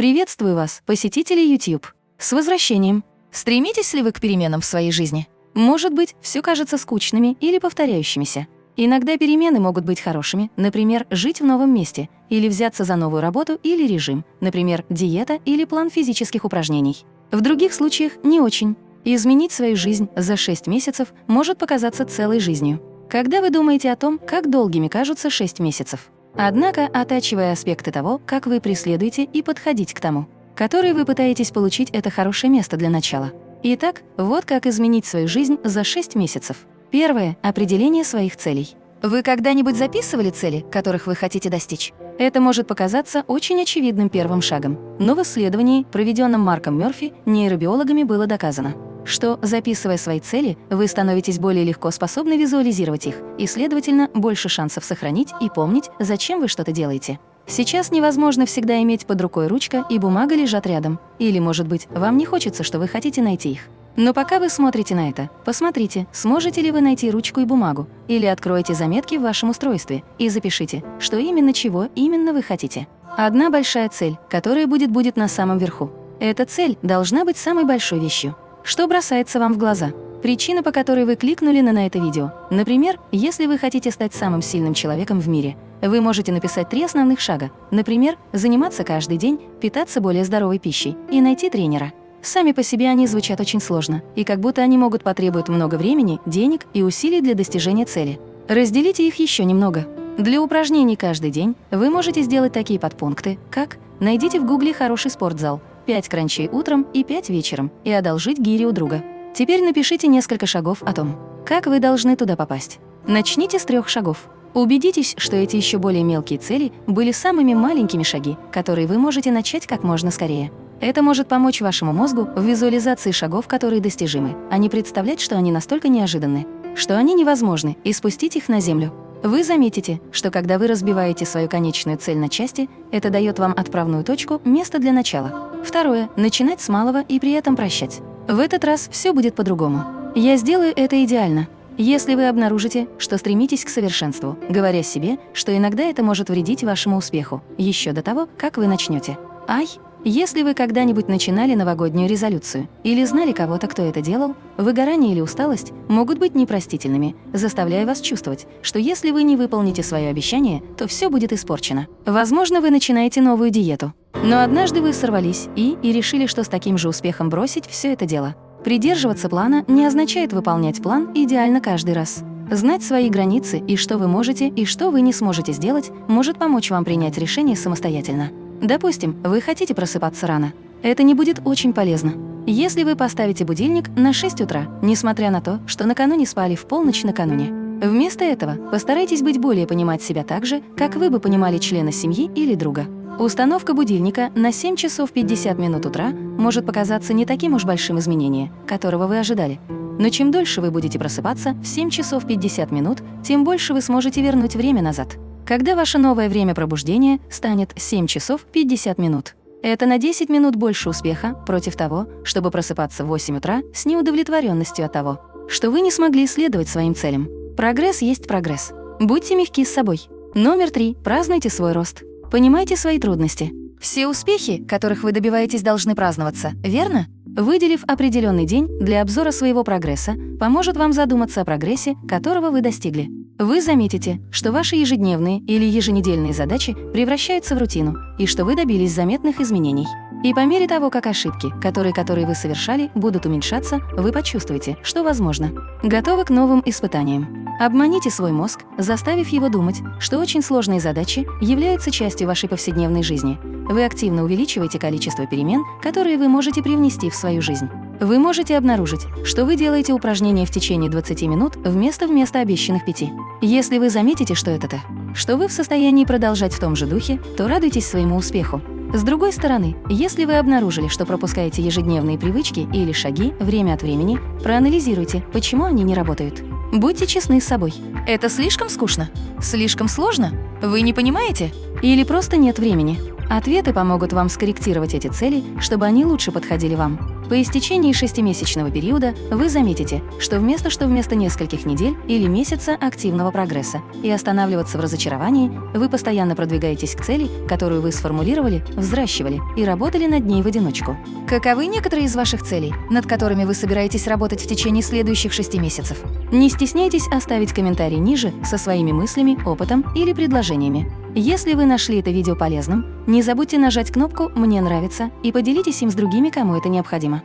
Приветствую вас, посетители YouTube! С возвращением! Стремитесь ли вы к переменам в своей жизни? Может быть, все кажется скучными или повторяющимися. Иногда перемены могут быть хорошими, например, жить в новом месте, или взяться за новую работу или режим, например, диета или план физических упражнений. В других случаях не очень. Изменить свою жизнь за 6 месяцев может показаться целой жизнью. Когда вы думаете о том, как долгими кажутся 6 месяцев? Однако, оттачивая аспекты того, как вы преследуете и подходить к тому, который вы пытаетесь получить, это хорошее место для начала. Итак, вот как изменить свою жизнь за 6 месяцев. Первое – определение своих целей. Вы когда-нибудь записывали цели, которых вы хотите достичь? Это может показаться очень очевидным первым шагом, но в исследовании, проведенном Марком Мёрфи, нейробиологами было доказано, что, записывая свои цели, вы становитесь более легко способны визуализировать их и, следовательно, больше шансов сохранить и помнить, зачем вы что-то делаете. Сейчас невозможно всегда иметь под рукой ручка и бумага лежат рядом. Или, может быть, вам не хочется, что вы хотите найти их. Но пока вы смотрите на это, посмотрите, сможете ли вы найти ручку и бумагу, или откройте заметки в вашем устройстве и запишите, что именно чего именно вы хотите. Одна большая цель, которая будет будет на самом верху. Эта цель должна быть самой большой вещью. Что бросается вам в глаза? Причина, по которой вы кликнули на, на это видео. Например, если вы хотите стать самым сильным человеком в мире, вы можете написать три основных шага. Например, заниматься каждый день, питаться более здоровой пищей и найти тренера. Сами по себе они звучат очень сложно, и как будто они могут потребовать много времени, денег и усилий для достижения цели. Разделите их еще немного. Для упражнений каждый день вы можете сделать такие подпункты, как «Найдите в гугле хороший спортзал», 5 кранчей утром и 5 вечером и одолжить гири у друга. Теперь напишите несколько шагов о том, как вы должны туда попасть. Начните с трех шагов. Убедитесь, что эти еще более мелкие цели были самыми маленькими шаги, которые вы можете начать как можно скорее. Это может помочь вашему мозгу в визуализации шагов, которые достижимы, а не представлять, что они настолько неожиданны, что они невозможны, и спустить их на землю. Вы заметите, что когда вы разбиваете свою конечную цель на части, это дает вам отправную точку, место для начала. Второе – начинать с малого и при этом прощать. В этот раз все будет по-другому. Я сделаю это идеально. Если вы обнаружите, что стремитесь к совершенству, говоря себе, что иногда это может вредить вашему успеху, еще до того, как вы начнете. Ай, если вы когда-нибудь начинали новогоднюю резолюцию или знали кого-то, кто это делал, выгорание или усталость могут быть непростительными, заставляя вас чувствовать, что если вы не выполните свое обещание, то все будет испорчено. Возможно, вы начинаете новую диету. Но однажды вы сорвались и, и решили, что с таким же успехом бросить все это дело. Придерживаться плана не означает выполнять план идеально каждый раз. Знать свои границы и что вы можете и что вы не сможете сделать, может помочь вам принять решение самостоятельно. Допустим, вы хотите просыпаться рано. Это не будет очень полезно. Если вы поставите будильник на 6 утра, несмотря на то, что накануне спали в полночь накануне. Вместо этого постарайтесь быть более понимать себя так же, как вы бы понимали члена семьи или друга. Установка будильника на 7 часов 50 минут утра может показаться не таким уж большим изменением, которого вы ожидали. Но чем дольше вы будете просыпаться в 7 часов 50 минут, тем больше вы сможете вернуть время назад когда ваше новое время пробуждения станет 7 часов 50 минут. Это на 10 минут больше успеха против того, чтобы просыпаться в 8 утра с неудовлетворенностью от того, что вы не смогли следовать своим целям. Прогресс есть прогресс. Будьте мягки с собой. Номер три. Празднуйте свой рост. Понимайте свои трудности. Все успехи, которых вы добиваетесь, должны праздноваться, верно? Выделив определенный день для обзора своего прогресса, поможет вам задуматься о прогрессе, которого вы достигли. Вы заметите, что ваши ежедневные или еженедельные задачи превращаются в рутину и что вы добились заметных изменений. И по мере того, как ошибки, которые, которые вы совершали, будут уменьшаться, вы почувствуете, что возможно. Готовы к новым испытаниям. Обманите свой мозг, заставив его думать, что очень сложные задачи являются частью вашей повседневной жизни. Вы активно увеличиваете количество перемен, которые вы можете привнести в свою жизнь. Вы можете обнаружить, что вы делаете упражнения в течение 20 минут вместо вместо обещанных 5. Если вы заметите, что это то, что вы в состоянии продолжать в том же духе, то радуйтесь своему успеху. С другой стороны, если вы обнаружили, что пропускаете ежедневные привычки или шаги время от времени, проанализируйте, почему они не работают. Будьте честны с собой. Это слишком скучно? Слишком сложно? Вы не понимаете? Или просто нет времени? Ответы помогут вам скорректировать эти цели, чтобы они лучше подходили вам. По истечении шестимесячного периода вы заметите, что вместо что вместо нескольких недель или месяца активного прогресса и останавливаться в разочаровании, вы постоянно продвигаетесь к цели, которую вы сформулировали, взращивали и работали над ней в одиночку. Каковы некоторые из ваших целей, над которыми вы собираетесь работать в течение следующих шести месяцев? Не стесняйтесь оставить комментарий ниже со своими мыслями, опытом или предложениями. Если вы нашли это видео полезным, не забудьте нажать кнопку «Мне нравится» и поделитесь им с другими, кому это необходимо.